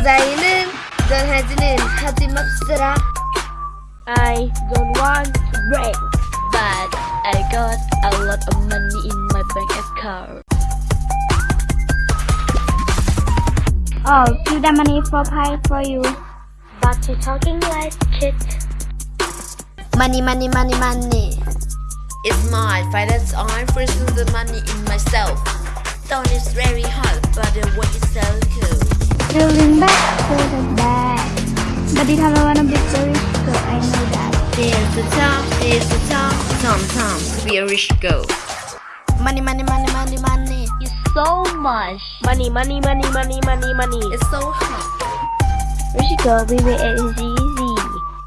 여자애는 전하지는 하지 맙시다. I don't want to break. But I got a lot of money in my bank account. Oh, give the money for pie for you. But you talking like shit. Money, money, money, money. It's my finance. I'm freezing the money in myself. Stone is very hot, Feeling back to the back. But it have wanna be so rich, so I know that. There's the top, there's the top. Sometimes be a rich girl. Money, money, money, money, money. It's so much. Money, money, money, money, money, money. It's so hot. Where she go, baby, it is easy.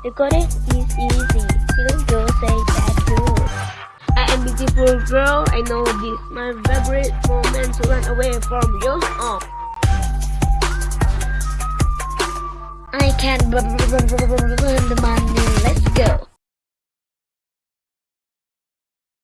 The it is easy. Little girl say that too. I am beautiful girl, I know this. My favorite moment to run away from you. Oh. I can burn the money. Let's go.